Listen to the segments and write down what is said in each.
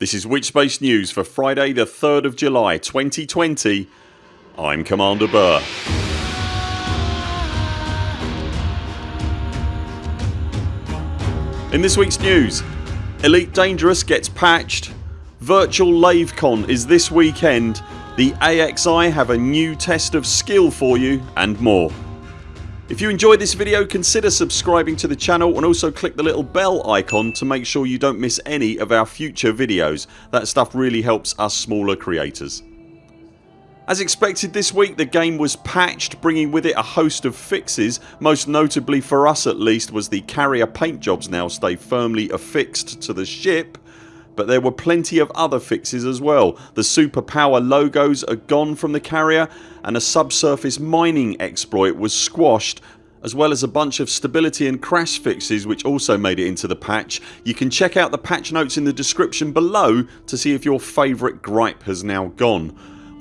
This is Witchspace News for Friday the 3rd of July 2020 I'm Commander Burr. In this weeks news Elite Dangerous gets patched, Virtual LaveCon is this weekend, the AXI have a new test of skill for you and more. If you enjoyed this video consider subscribing to the channel and also click the little bell icon to make sure you don't miss any of our future videos. That stuff really helps us smaller creators. As expected this week the game was patched bringing with it a host of fixes most notably for us at least was the carrier paint jobs now stay firmly affixed to the ship but there were plenty of other fixes as well. The superpower logos are gone from the carrier and a subsurface mining exploit was squashed as well as a bunch of stability and crash fixes which also made it into the patch. You can check out the patch notes in the description below to see if your favourite gripe has now gone.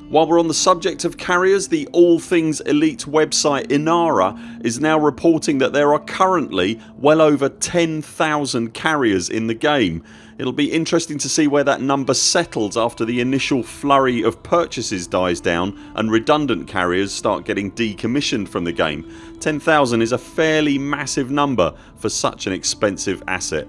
While we're on the subject of carriers the All Things Elite website Inara is now reporting that there are currently well over 10,000 carriers in the game. It'll be interesting to see where that number settles after the initial flurry of purchases dies down and redundant carriers start getting decommissioned from the game. 10,000 is a fairly massive number for such an expensive asset.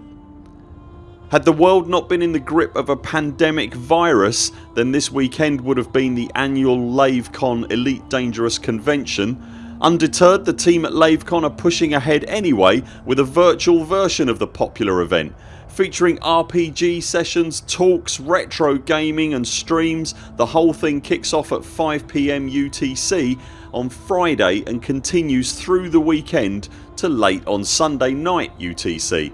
Had the world not been in the grip of a pandemic virus then this weekend would have been the annual LaveCon Elite Dangerous convention. Undeterred the team at LaveCon are pushing ahead anyway with a virtual version of the popular event featuring RPG sessions, talks, retro gaming and streams. The whole thing kicks off at 5pm UTC on Friday and continues through the weekend to late on Sunday night UTC.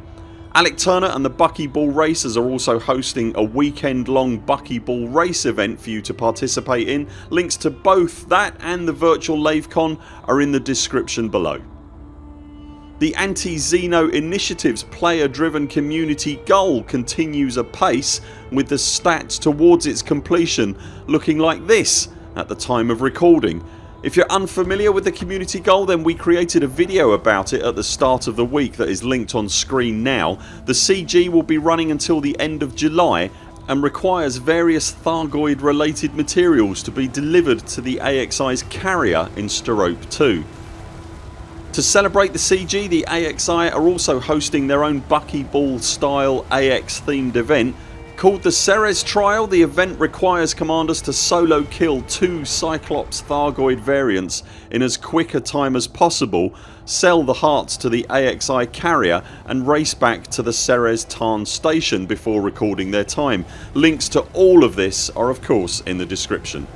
Alec Turner and the Buckyball Racers are also hosting a weekend long Buckyball race event for you to participate in. Links to both that and the virtual LaveCon are in the description below. The Anti-Xeno Initiatives player driven community goal continues apace with the stats towards its completion looking like this at the time of recording. If you're unfamiliar with the community goal then we created a video about it at the start of the week that is linked on screen now. The CG will be running until the end of July and requires various Thargoid related materials to be delivered to the AXI's carrier in Sterope 2. To celebrate the CG the AXI are also hosting their own buckyball style AX themed event. Called the Ceres Trial the event requires commanders to solo kill two Cyclops Thargoid variants in as quick a time as possible, sell the hearts to the AXI carrier and race back to the Ceres Tarn station before recording their time. Links to all of this are of course in the description.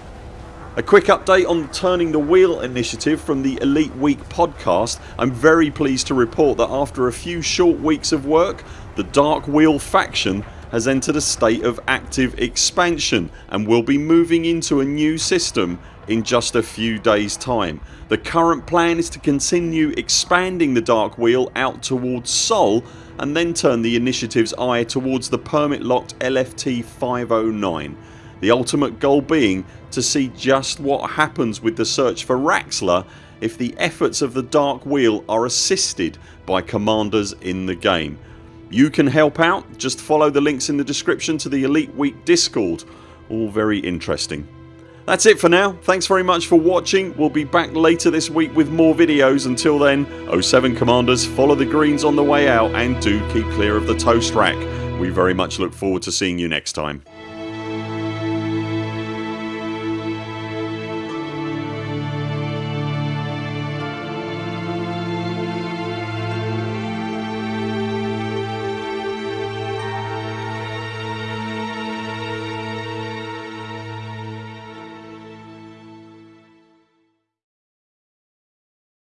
A quick update on Turning the Wheel initiative from the Elite Week podcast. I'm very pleased to report that after a few short weeks of work the Dark Wheel faction has entered a state of active expansion and will be moving into a new system in just a few days time. The current plan is to continue expanding the Dark Wheel out towards Sol and then turn the initiative's eye towards the permit locked LFT 509 the ultimate goal being to see just what happens with the search for Raxxla if the efforts of the Dark Wheel are assisted by commanders in the game. You can help out just follow the links in the description to the Elite Week discord. All very interesting. That's it for now. Thanks very much for watching. We'll be back later this week with more videos. Until then 0 7 CMDRs follow the greens on the way out and do keep clear of the toast rack. We very much look forward to seeing you next time.